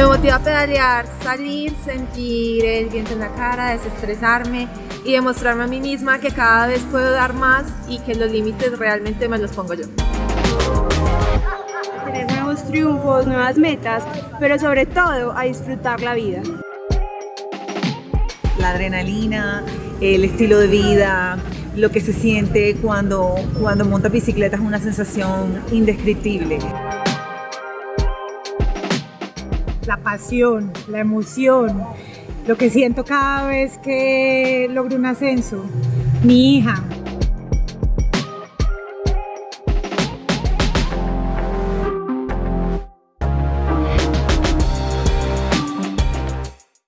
Me motiva a pedalear, salir, sentir el viento en la cara, desestresarme y demostrarme a mí misma que cada vez puedo dar más y que los límites realmente me los pongo yo. Tener nuevos triunfos, nuevas metas, pero sobre todo a disfrutar la vida. La adrenalina, el estilo de vida, lo que se siente cuando, cuando montas bicicleta es una sensación indescriptible. La pasión, la emoción, lo que siento cada vez que logro un ascenso. Mi hija,